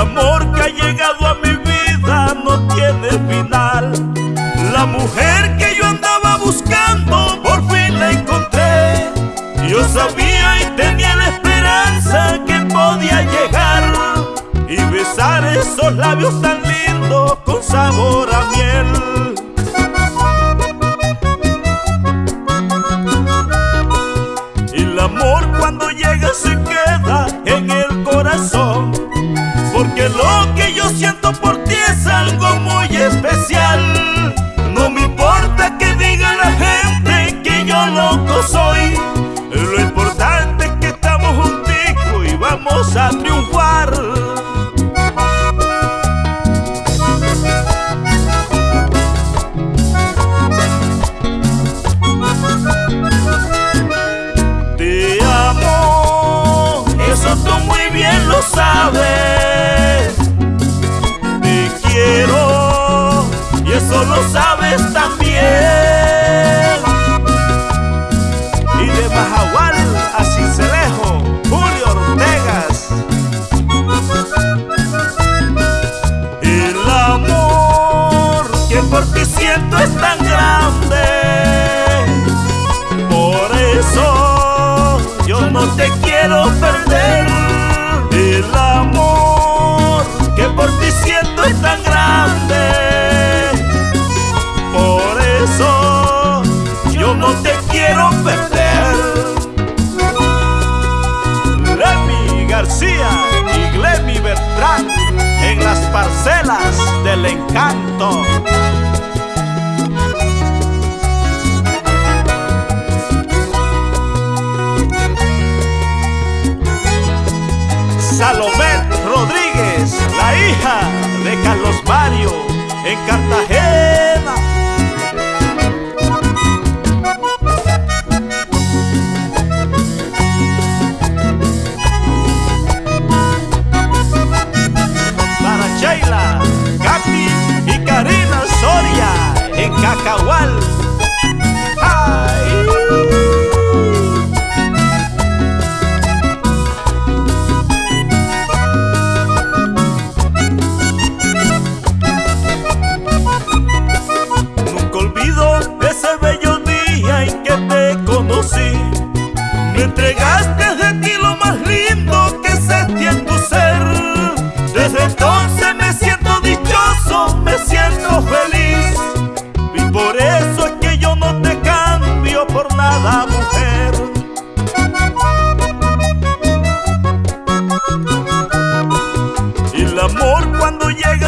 amor que ha llegado a mi vida no tiene final. La mujer que yo andaba buscando, por fin la encontré. Yo sabía y tenía la esperanza que podía llegar y besar esos labios tan lindos con sabor a miel. Y el amor cuando llega se por ti es algo muy especial. No me importa que diga la gente que yo loco soy. Lo importante es que estamos junticos y vamos a triunfar. Salomé Rodríguez, la hija de Carlos Mario, en Cartagena. Cacahual.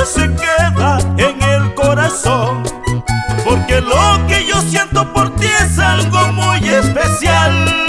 Se queda en el corazón. Porque lo que yo siento por ti es algo muy especial.